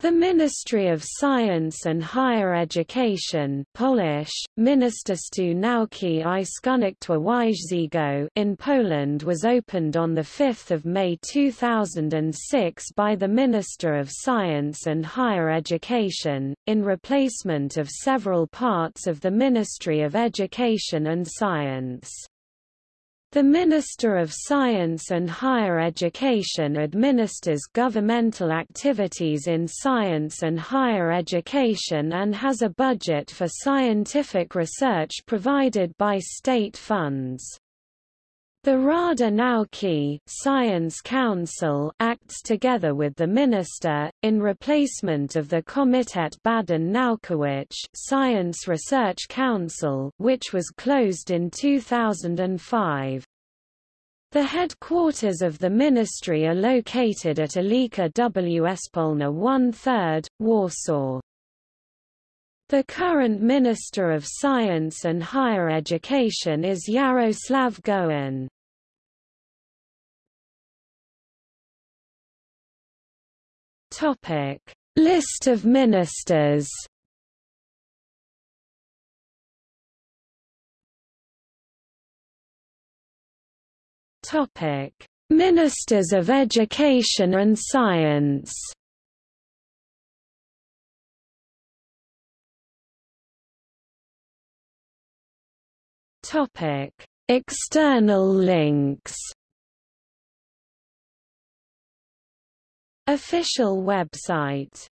The Ministry of Science and Higher Education Polish, Ministerstwo Nauki i Szkolnictwa in Poland was opened on 5 May 2006 by the Minister of Science and Higher Education, in replacement of several parts of the Ministry of Education and Science. The Minister of Science and Higher Education administers governmental activities in science and higher education and has a budget for scientific research provided by state funds. The Rada Nauki Science Council acts together with the minister, in replacement of the Komitet Badań Naukowych Science Research Council which was closed in 2005. The headquarters of the ministry are located at Ulica Wspólna 1 3 Warsaw. The current Minister of Science and Higher Education is Yaroslav Gowin. Topic: List of ministers. Topic: Ministers of Education and Science. Topic: External links. Official website